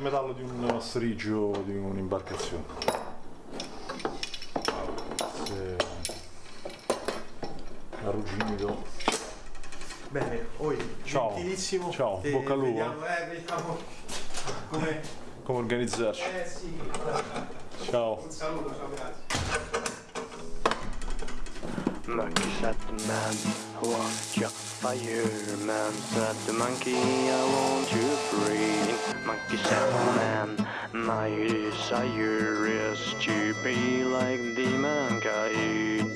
In metallo di un strigio di un'imbarcazione. Se... Arrugginito. Bene, oi, Ciao. gentilissimo. Ciao, Te bocca al lupo. Vediamo, eh, vediamo come... Come organizzarci. Eh sì, Ciao. un saluto, ciao, grazie. Fireman Said the monkey, I want you free. Monkey said man, my desire is to be like the mankind.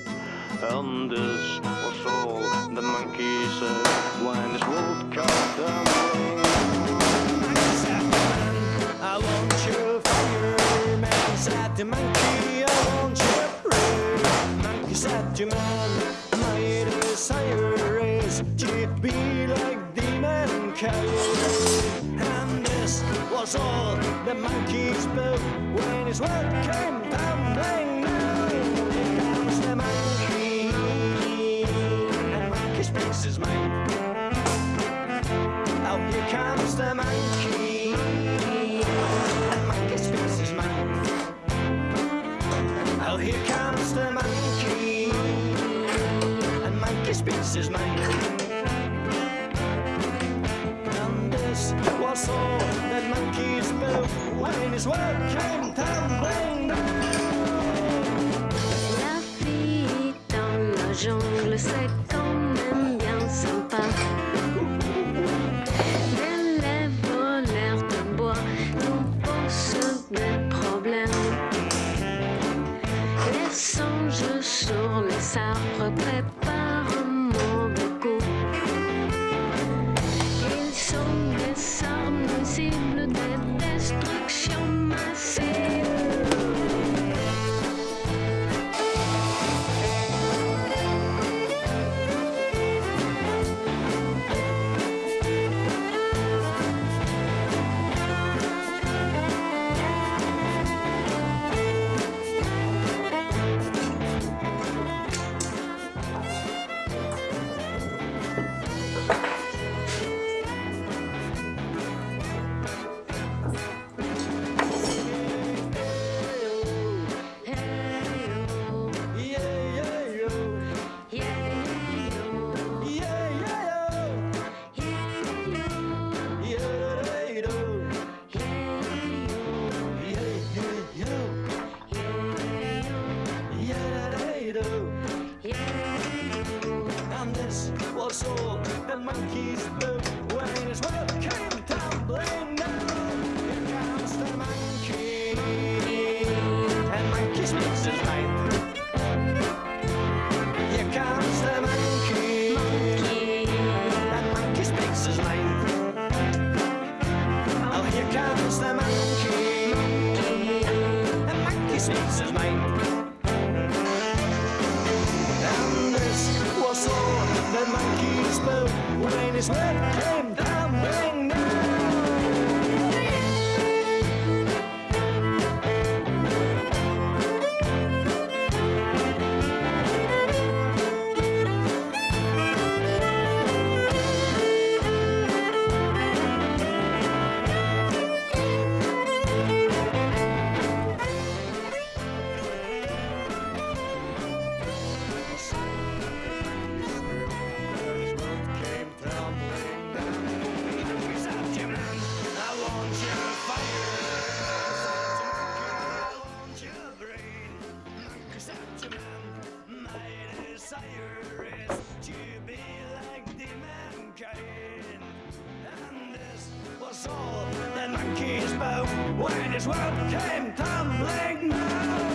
And this was all the monkey said When his world got down I want you fireman Said the monkey, I want you free. Monkey said to man, my desire is to be like the mankind. And this was all the monkeys spoke when his world came tumbling down. Here comes the monkey, and monkey speaks his mind. Oh, here comes the monkey, and monkey speaks his. Oh, here comes the monkey, and monkey speaks his mind. When his Monkeys bow when his world came tumbling down.